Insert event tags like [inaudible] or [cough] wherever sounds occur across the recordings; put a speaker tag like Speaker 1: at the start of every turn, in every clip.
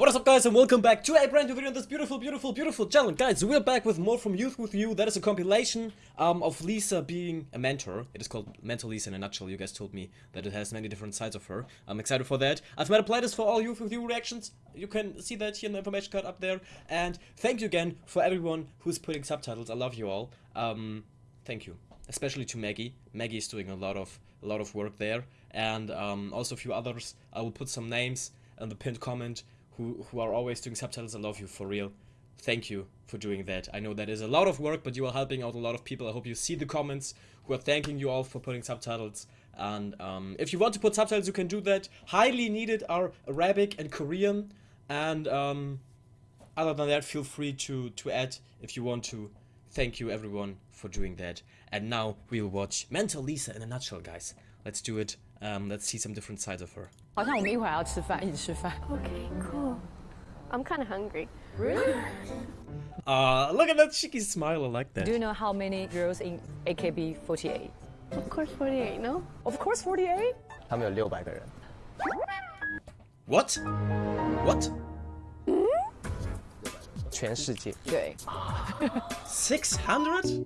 Speaker 1: What is up guys and welcome back to a brand new video on this beautiful, beautiful, beautiful channel. Guys, we're back with more from Youth With You. That is a compilation um, of Lisa being a mentor. It is called Mentor Lisa in a nutshell. You guys told me that it has many different sides of her. I'm excited for that. I've made a playlist for all Youth With You reactions. You can see that here in the information card up there. And thank you again for everyone who's putting subtitles. I love you all. Um, thank you. Especially to Maggie. Maggie is doing a lot of a lot of work there. And um, also a few others. I will put some names in the pinned comment who, who are always doing subtitles. I love you for real. Thank you for doing that. I know that is a lot of work, but you are helping out a lot of people. I hope you see the comments who are thanking you all for putting subtitles. And um, if you want to put subtitles, you can do that. Highly needed are Arabic and Korean. And um, other than that, feel free to, to add if you want to. Thank you everyone for doing that. And now we will watch Mentor Lisa in a nutshell, guys. Let's do it. Um, let's see some different sides of her.
Speaker 2: 好像我们一会儿要吃饭，一起吃饭。
Speaker 3: Okay, cool. I'm kind of hungry.
Speaker 2: Really? [laughs]
Speaker 1: Uh, look at that cheeky smile. I like that.
Speaker 2: Do you know how many girls in AKB48?
Speaker 3: Of course, 48, no?
Speaker 2: Of course, 48.
Speaker 4: 他们有六百个人，
Speaker 1: What? What?
Speaker 4: 全世界
Speaker 2: 对，
Speaker 1: 600?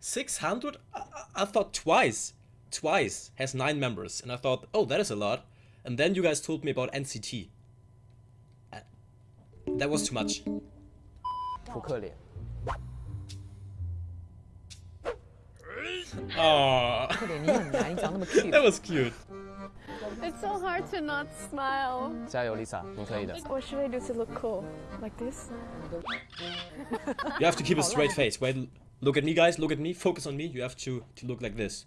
Speaker 1: 600? I, I- I thought twice. Twice has nine members. And I thought, oh, that is a lot. And then you guys told me about NCT. Uh, that was too much. [laughs]
Speaker 4: 扑克脸，
Speaker 1: Oh,
Speaker 2: 快点，你很难，你长那么 cute。
Speaker 1: that was cute.
Speaker 3: It's so hard to not smile.
Speaker 4: 加油，Lisa，你可以的。
Speaker 3: What should I do to look cool? Like this?
Speaker 1: You have to keep a straight face. Wait, look at me, guys. Look at me. Focus on me. You have to to look like this.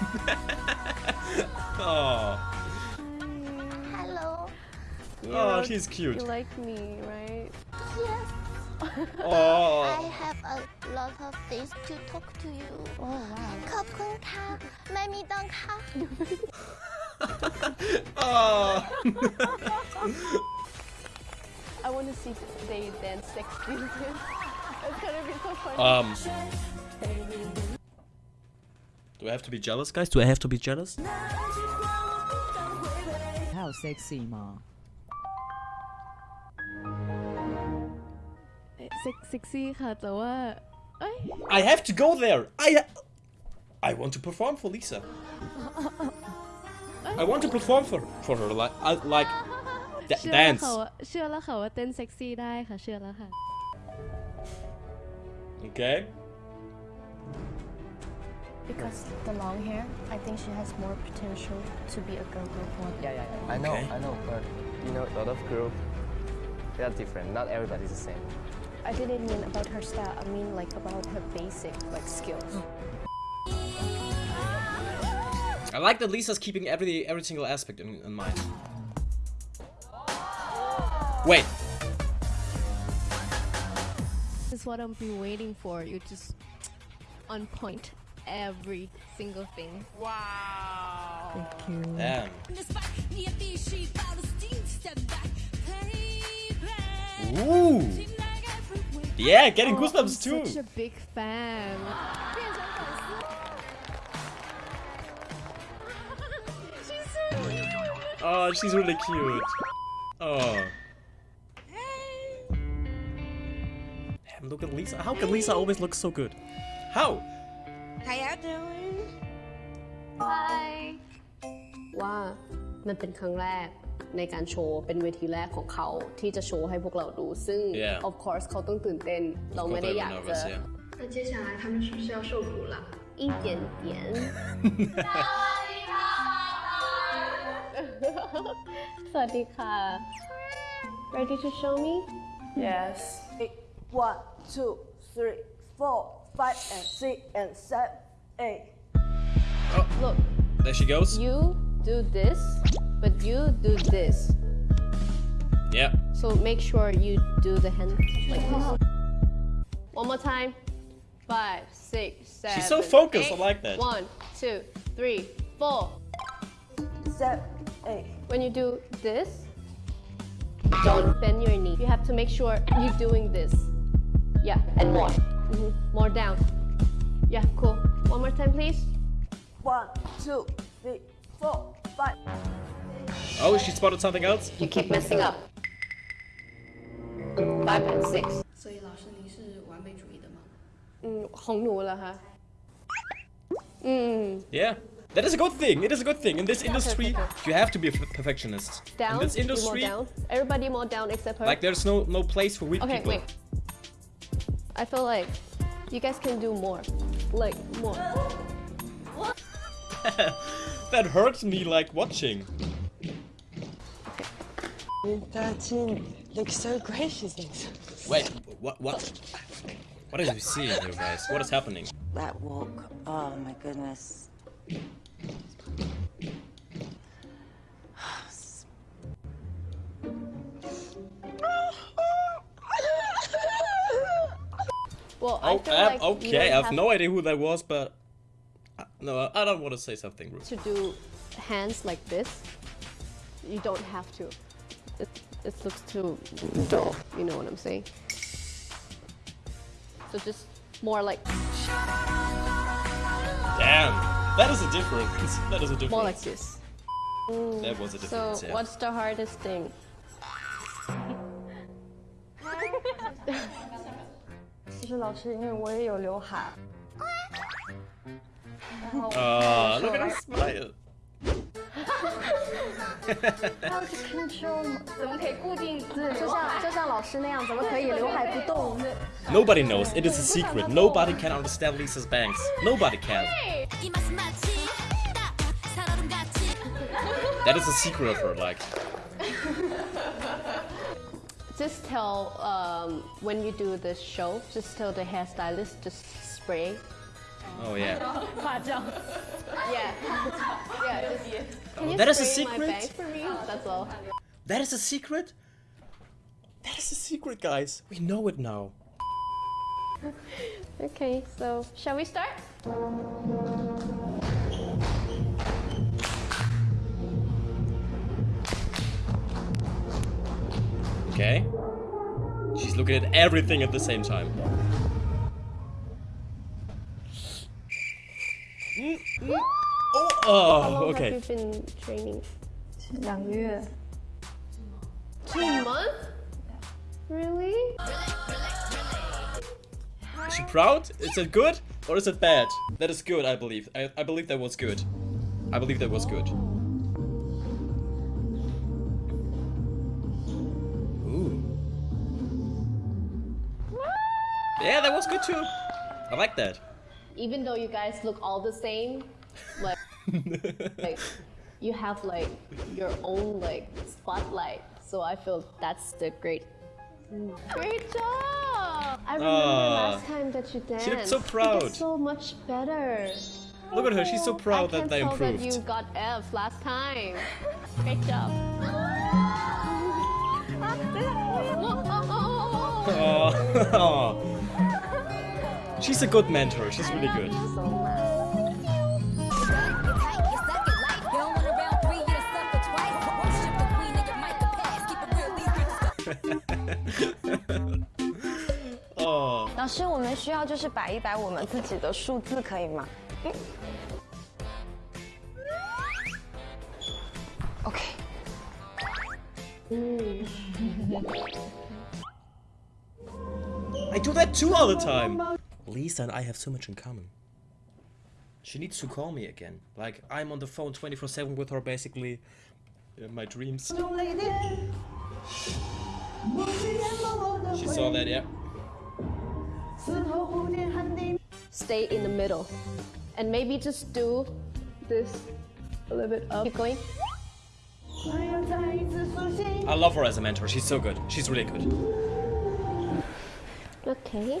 Speaker 5: [laughs]
Speaker 1: Oh,
Speaker 5: Hello，
Speaker 1: oh, she's
Speaker 3: You
Speaker 1: cute.
Speaker 3: like me, right?
Speaker 5: yes。I
Speaker 1: Oh, [laughs]
Speaker 5: have a lot of things to talk to you。哦哇！ขอบคุณค่ะไม่มีตังค่ะ
Speaker 1: oh. [laughs]
Speaker 3: I want to see they dance sex videos. It's gonna be so funny.
Speaker 1: Um. Do I have to be jealous, guys? Do I have to be jealous?
Speaker 2: How sexy,
Speaker 3: ma? Sexy,
Speaker 1: I have to go there. I, I want to perform for Lisa. I want to perform for for her uh, like I, like dance.
Speaker 3: เชื่อแล้วค่ะว่าเต้นเซ็กซี่ได้ค่ะเชื่อแล้วค่ะ
Speaker 1: Okay.
Speaker 5: Because the long hair, I think she has more potential to be a girl group one.
Speaker 2: Yeah, yeah, yeah.
Speaker 4: I know,
Speaker 1: Okay.
Speaker 4: I know, but you know, a lot of group, they are different. Not everybody's the same.
Speaker 3: I didn't mean about her style. I mean like about her basic like skills.
Speaker 1: I like that Lisa's keeping every every single aspect in, in mind. Wait.
Speaker 3: This is what I've been waiting for. You just on point every single thing. Wow.
Speaker 2: Thank you.
Speaker 1: Damn.
Speaker 6: Ooh.
Speaker 1: Ooh. Yeah, getting
Speaker 3: Oh,
Speaker 1: goosebumps
Speaker 3: I'm
Speaker 1: too.
Speaker 3: Such a big fan.
Speaker 1: Oh, she's really cute. Oh. Damn, look at Lisa. How can Lisa always look so good? How?
Speaker 6: How y'all doing?
Speaker 7: ว่ามันเป็นครั้งแรกในการโชว์เป็นเวทีแรกของเขาที่จะโชว์ให้พวกเราดู ซึ่ง
Speaker 1: Yeah.
Speaker 7: of course เขาต้องตื่นเต้น เราไม่ได้อยากจะ
Speaker 1: nervous, yeah.
Speaker 5: 那接下来他们是不是要受苦了？
Speaker 7: 一点点 สวัสดีค่ะ ready to show me
Speaker 6: Yes. Eight. One, two, three, four, Five, and six, and seven, eight.
Speaker 7: Oh, look
Speaker 1: There she goes.
Speaker 7: you do this, but you do this.
Speaker 1: Yeah.
Speaker 7: So make sure you do the hand like this. One more time. Five, six, seven.
Speaker 1: She's so focused, I like that.
Speaker 7: One, two, three, four.
Speaker 6: seven, eight.
Speaker 7: When you do this, don't bend your knee. You have to make sure you're doing this. Yeah, and more. Mhm, More down. Yeah, cool. One more time, please.
Speaker 6: One, two, three, four, five.
Speaker 1: Oh, she spotted something else?
Speaker 7: You keep messing up. Five and six.
Speaker 8: 所以老师你是完美主义的吗？
Speaker 7: 嗯，红奴了哈。嗯
Speaker 1: Yeah. That is a good thing. It is a good thing. In this industry,
Speaker 7: perfect.
Speaker 1: you have to be a f- perfectionist.
Speaker 7: down.
Speaker 1: In this
Speaker 7: you more
Speaker 1: industry,
Speaker 7: down. Everybody more down except her.
Speaker 1: like there's no no place for weak
Speaker 7: okay,
Speaker 1: people.
Speaker 7: wait. I feel like you guys can do more. Like more. [laughs]
Speaker 1: that hurts me like watching.
Speaker 9: Thirteen looks so gracious.
Speaker 1: Wait, what what? What are you seeing here, guys? What is happening?
Speaker 9: That walk. Oh my goodness.
Speaker 7: Well, I
Speaker 1: Oh,
Speaker 7: feel
Speaker 1: um,
Speaker 7: like you
Speaker 1: okay.
Speaker 7: don't
Speaker 1: I have
Speaker 7: have
Speaker 1: no idea who that was, but uh, no, I don't want to say something rude.
Speaker 7: to do hands like this. You don't have to. It, it looks too dull. You know what I'm saying? So just more like
Speaker 1: Damn, that is a difference. [laughs] That is a difference.
Speaker 7: more like this.
Speaker 1: That was a
Speaker 7: So
Speaker 1: difference. yeah.
Speaker 7: what's the hardest thing? [laughs] [laughs]
Speaker 9: 其实老师，因为我也有刘海。
Speaker 1: Ah, look at her smile. [laughs]
Speaker 3: 怎么可以固定？就像就像老师那样，怎么可以刘海不动？
Speaker 1: Nobody knows. It is a secret. Nobody can understand Lisa's bangs. Nobody can. That is a secret of her. Like, [laughs]
Speaker 7: Just tell um, when you do the show. Just tell the hairstylist just spray.
Speaker 1: oh yeah. [laughs]
Speaker 7: Yeah. yeah. Just, can you
Speaker 1: that is a secret?
Speaker 7: for me? That's all.
Speaker 1: That is a secret. That is a secret, guys. We know it now. [laughs]
Speaker 7: Okay, so shall we start?
Speaker 1: Okay. She's looking at everything at the same time. Mm, mm. Oh, oh,
Speaker 7: How long
Speaker 1: okay.
Speaker 7: have you been training?
Speaker 9: 两个月。
Speaker 7: Two months? Really?
Speaker 1: Is she proud? Is it good or is it bad? That is good, I believe. I, I believe that was good. I believe that was good. Yeah, that was good too. I like that.
Speaker 7: Even though you guys look all the same, like, [laughs] like you have like your own like spotlight. So I feel that's the great. Great job! I remember
Speaker 1: Ah.
Speaker 7: last time that you danced.
Speaker 1: She looked so proud.
Speaker 7: did so much better.
Speaker 1: Look at her, she's so proud
Speaker 7: can
Speaker 1: that they improved.
Speaker 7: I tell
Speaker 1: improved.
Speaker 7: that you got F last time. Great job. [laughs]
Speaker 1: Oh. [laughs] She's a good mentor. She's really good. Oh.
Speaker 9: 老师，我们需要就是摆一摆我们自己的数字，可以吗？嗯。OK。
Speaker 1: I do that too all the time. Lisa and I have so much in common. She needs to call me again. Like, I'm on the phone 24 7 with her basically in my dreams. She saw that, yeah.
Speaker 7: Stay in the middle. And maybe just do this a little bit up. Keep going.
Speaker 1: I love her as a mentor. She's so good. She's really good.
Speaker 7: Okay.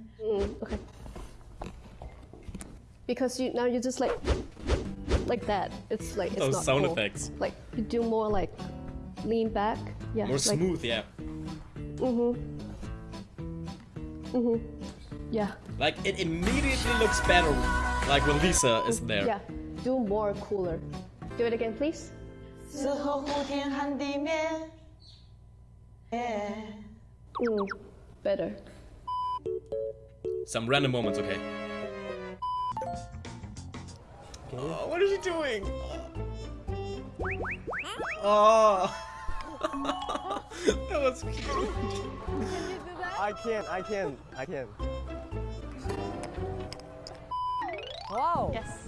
Speaker 7: Mm, okay. Because you now you just like like that. It's like it's
Speaker 1: Those
Speaker 7: not
Speaker 1: sound
Speaker 7: cool.
Speaker 1: effects.
Speaker 7: Like you do more like lean back. Yeah.
Speaker 1: More
Speaker 7: like,
Speaker 1: smooth, yeah.
Speaker 7: Mhm. Mhm. Yeah.
Speaker 1: Like it immediately looks better like when Lisa is there.
Speaker 7: Yeah. Do more cooler. Do it again, please.
Speaker 6: 此后呼天喊地面。Yeah。
Speaker 7: Mm, better.
Speaker 1: Some random moments, okay. Oh, what is she doing? Oh. [laughs] that was cute.
Speaker 4: I can't, I can't, I can't.
Speaker 2: Wow.
Speaker 7: Yes.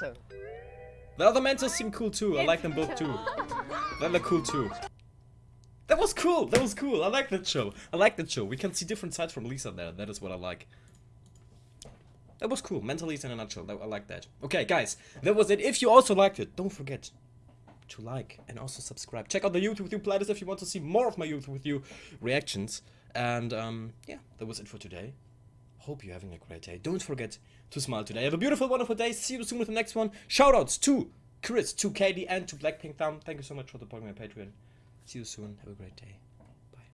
Speaker 4: Turn.
Speaker 1: The other mentors seem cool too. I like them both too. They look cool too. That was cool. That was cool. I like that show. I like that show. We can see different sides from Lisa there. That is what I like. That was cool. Mentor Lisa in a nutshell. I like that. Okay, guys, that was it. If you also liked it, don't forget to like and also subscribe. Check out the Youth with You playlist if you want to see more of my Youth with You reactions. And um, yeah, that was it for today. Hope you're having a great day. Don't forget to smile today. Have a beautiful, wonderful day. See you soon with the next one. Shoutouts to Chris, to Katie, and to Blackpink Thumb. Thank you so much for supporting my Patreon. See you soon. Have a great day.